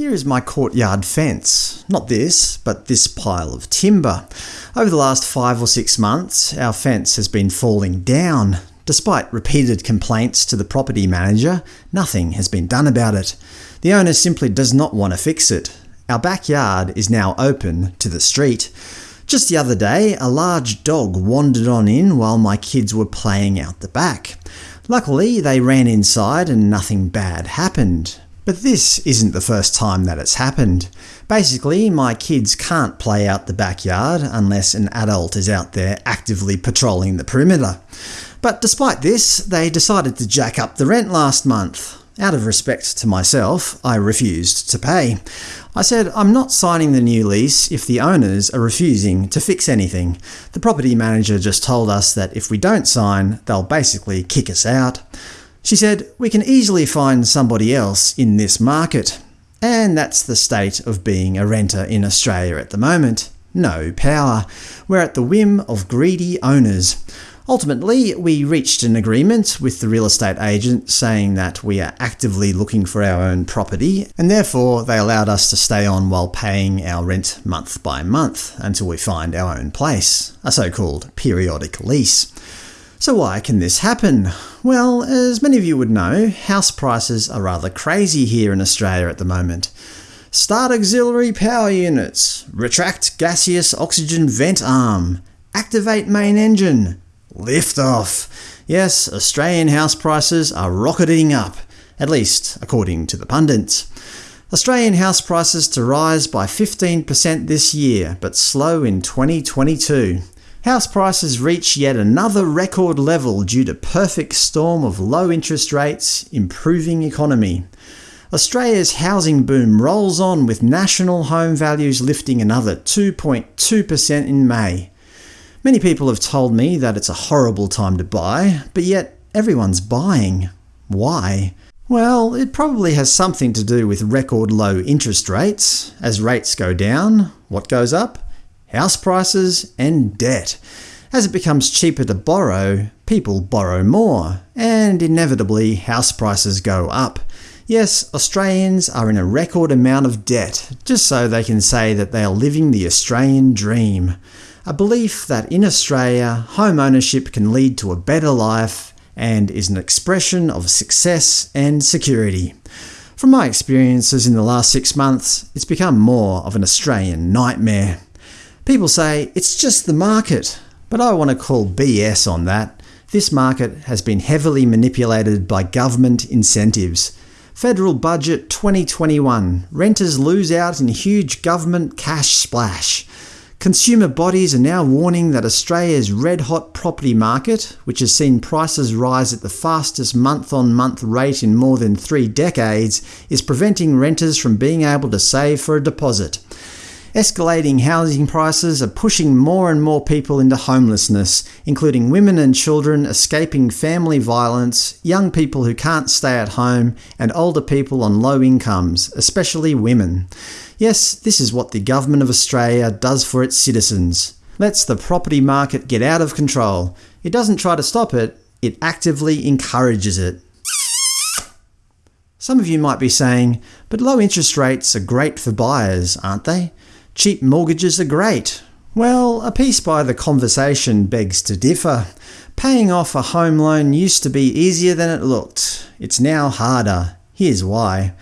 Here is my courtyard fence. Not this, but this pile of timber. Over the last five or six months, our fence has been falling down. Despite repeated complaints to the property manager, nothing has been done about it. The owner simply does not want to fix it. Our backyard is now open to the street. Just the other day, a large dog wandered on in while my kids were playing out the back. Luckily, they ran inside and nothing bad happened. But this isn't the first time that it's happened. Basically, my kids can't play out the backyard unless an adult is out there actively patrolling the perimeter. But despite this, they decided to jack up the rent last month. Out of respect to myself, I refused to pay. I said I'm not signing the new lease if the owners are refusing to fix anything. The property manager just told us that if we don't sign, they'll basically kick us out. She said, we can easily find somebody else in this market. And that's the state of being a renter in Australia at the moment. No power. We're at the whim of greedy owners. Ultimately, we reached an agreement with the real estate agent saying that we are actively looking for our own property, and therefore they allowed us to stay on while paying our rent month by month until we find our own place, a so-called periodic lease. So why can this happen? Well, as many of you would know, house prices are rather crazy here in Australia at the moment. Start auxiliary power units, retract gaseous oxygen vent arm, activate main engine, lift off. Yes, Australian house prices are rocketing up, at least according to the pundits. Australian house prices to rise by 15% this year, but slow in 2022. House prices reach yet another record level due to perfect storm of low interest rates, improving economy. Australia's housing boom rolls on with national home values lifting another 2.2% in May. Many people have told me that it's a horrible time to buy, but yet everyone's buying. Why? Well, it probably has something to do with record low interest rates. As rates go down, what goes up? House prices, and debt. As it becomes cheaper to borrow, people borrow more, and inevitably house prices go up. Yes, Australians are in a record amount of debt, just so they can say that they are living the Australian dream. A belief that in Australia, home ownership can lead to a better life and is an expression of success and security. From my experiences in the last six months, it's become more of an Australian nightmare. People say, it's just the market, but I want to call BS on that. This market has been heavily manipulated by government incentives. Federal Budget 2021 – Renters lose out in huge government cash splash. Consumer bodies are now warning that Australia's red-hot property market, which has seen prices rise at the fastest month-on-month -month rate in more than three decades, is preventing renters from being able to save for a deposit. Escalating housing prices are pushing more and more people into homelessness, including women and children escaping family violence, young people who can't stay at home, and older people on low incomes, especially women. Yes, this is what the Government of Australia does for its citizens. Lets the property market get out of control. It doesn't try to stop it, it actively encourages it. Some of you might be saying, but low interest rates are great for buyers, aren't they? Cheap mortgages are great. Well, a piece by the conversation begs to differ. Paying off a home loan used to be easier than it looked. It's now harder. Here's why.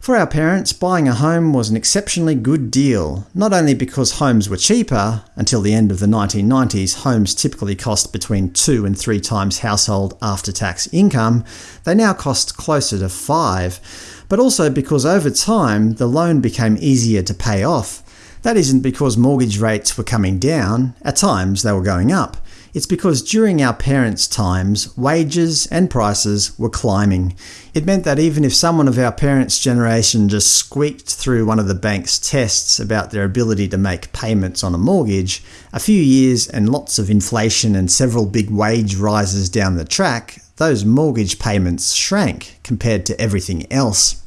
For our parents, buying a home was an exceptionally good deal, not only because homes were cheaper – until the end of the 1990s homes typically cost between two and three times household after-tax income, they now cost closer to five – but also because over time the loan became easier to pay off. That isn't because mortgage rates were coming down, at times they were going up. It's because during our parents' times, wages and prices were climbing. It meant that even if someone of our parents' generation just squeaked through one of the bank's tests about their ability to make payments on a mortgage, a few years and lots of inflation and several big wage rises down the track, those mortgage payments shrank compared to everything else.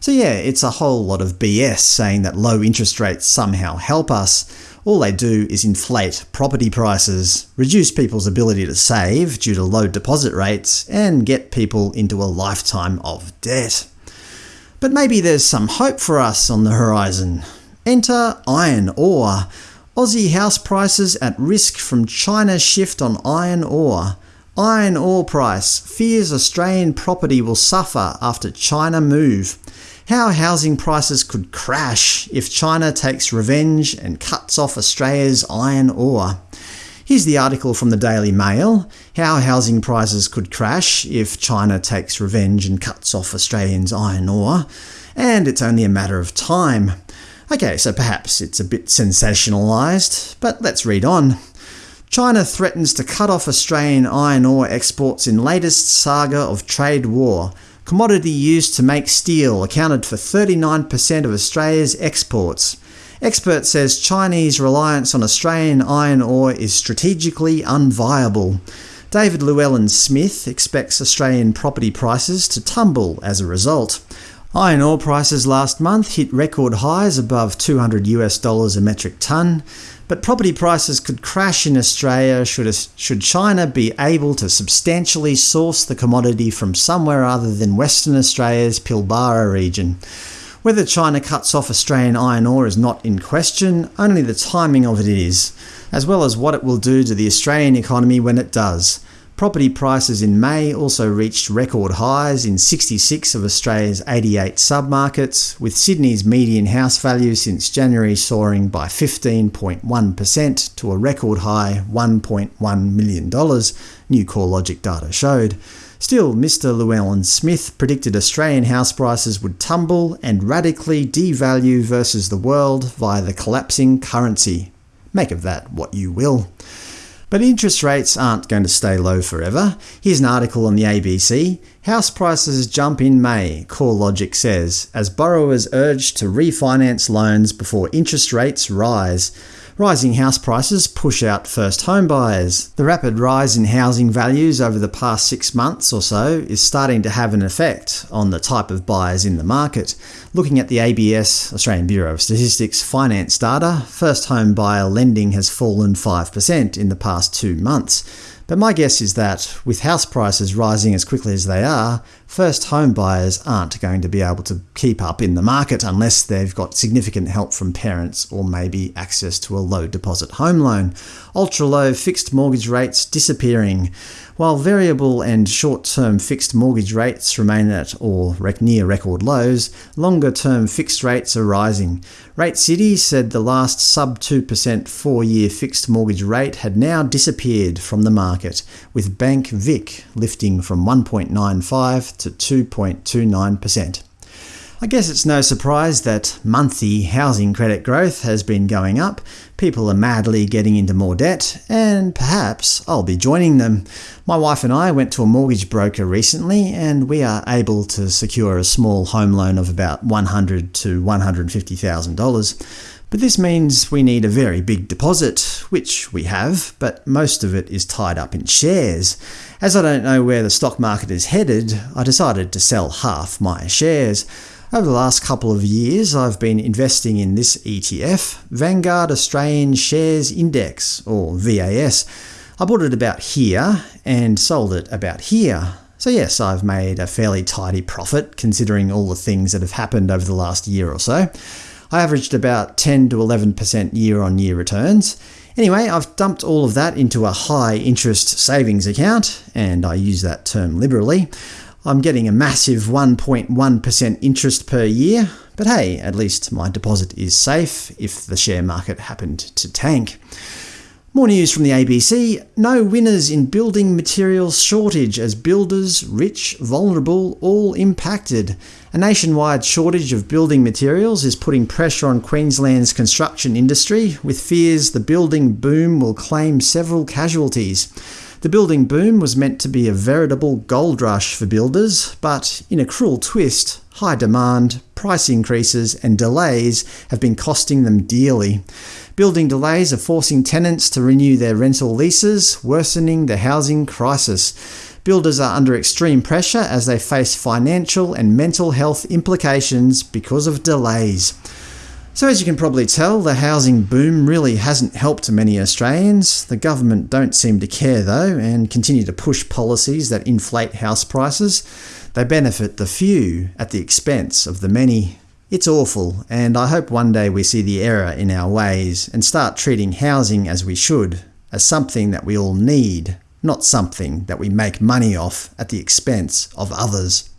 So yeah, it's a whole lot of BS saying that low interest rates somehow help us. All they do is inflate property prices, reduce people's ability to save due to low deposit rates, and get people into a lifetime of debt. But maybe there's some hope for us on the horizon. Enter iron ore. Aussie house prices at risk from China's shift on iron ore. Iron ore price fears Australian property will suffer after China move. How housing prices could crash if China takes revenge and cuts off Australia's iron ore. Here's the article from the Daily Mail, How Housing Prices Could Crash if China Takes Revenge and Cuts Off Australians' Iron Ore, and it's only a matter of time. Okay, so perhaps it's a bit sensationalised, but let's read on. China threatens to cut off Australian iron ore exports in latest saga of trade war. Commodity used to make steel accounted for 39% of Australia's exports. Expert says Chinese reliance on Australian iron ore is strategically unviable. David Llewellyn Smith expects Australian property prices to tumble as a result. Iron ore prices last month hit record highs above 200 US dollars a metric tonne, but property prices could crash in Australia should, should China be able to substantially source the commodity from somewhere other than Western Australia's Pilbara region. Whether China cuts off Australian iron ore is not in question, only the timing of it is, as well as what it will do to the Australian economy when it does. Property prices in May also reached record highs in 66 of Australia's 88 submarkets, with Sydney's median house value since January soaring by 15.1% to a record high $1.1 million, new CoreLogic data showed. Still, Mr Llewellyn Smith predicted Australian house prices would tumble and radically devalue versus the world via the collapsing currency. Make of that what you will. But interest rates aren't going to stay low forever. Here's an article on the ABC. House prices jump in May, CoreLogic says, as borrowers urged to refinance loans before interest rates rise. Rising house prices push out first home buyers. The rapid rise in housing values over the past six months or so is starting to have an effect on the type of buyers in the market. Looking at the ABS Australian Bureau of Statistics finance data, first home buyer lending has fallen 5% in the past two months. But my guess is that, with house prices rising as quickly as they are, first home buyers aren't going to be able to keep up in the market unless they've got significant help from parents or maybe access to a low deposit home loan. Ultra-low fixed mortgage rates disappearing. While variable and short-term fixed mortgage rates remain at or near record lows, longer-term fixed rates are rising. Rate City said the last sub-2% four-year fixed mortgage rate had now disappeared from the market, with Bank Vic lifting from 1.95 to 2.29%. I guess it's no surprise that monthly housing credit growth has been going up, people are madly getting into more debt, and perhaps I'll be joining them. My wife and I went to a mortgage broker recently, and we are able to secure a small home loan of about 100 to $150,000. But this means we need a very big deposit, which we have, but most of it is tied up in shares. As I don't know where the stock market is headed, I decided to sell half my shares. Over the last couple of years I've been investing in this ETF, Vanguard Australian Shares Index, or VAS. I bought it about here, and sold it about here. So yes, I've made a fairly tidy profit, considering all the things that have happened over the last year or so. I averaged about 10 to 11% year-on-year returns. Anyway, I've dumped all of that into a high-interest savings account, and I use that term liberally. I'm getting a massive 1.1% interest per year, but hey, at least my deposit is safe if the share market happened to tank. More news from the ABC. No winners in building materials shortage as builders, rich, vulnerable, all impacted. A nationwide shortage of building materials is putting pressure on Queensland's construction industry, with fears the building boom will claim several casualties. The building boom was meant to be a veritable gold rush for builders, but in a cruel twist, high demand, price increases and delays have been costing them dearly. Building delays are forcing tenants to renew their rental leases, worsening the housing crisis. Builders are under extreme pressure as they face financial and mental health implications because of delays. So as you can probably tell, the housing boom really hasn't helped many Australians. The government don't seem to care though, and continue to push policies that inflate house prices. They benefit the few at the expense of the many. It's awful, and I hope one day we see the error in our ways and start treating housing as we should, as something that we all need, not something that we make money off at the expense of others.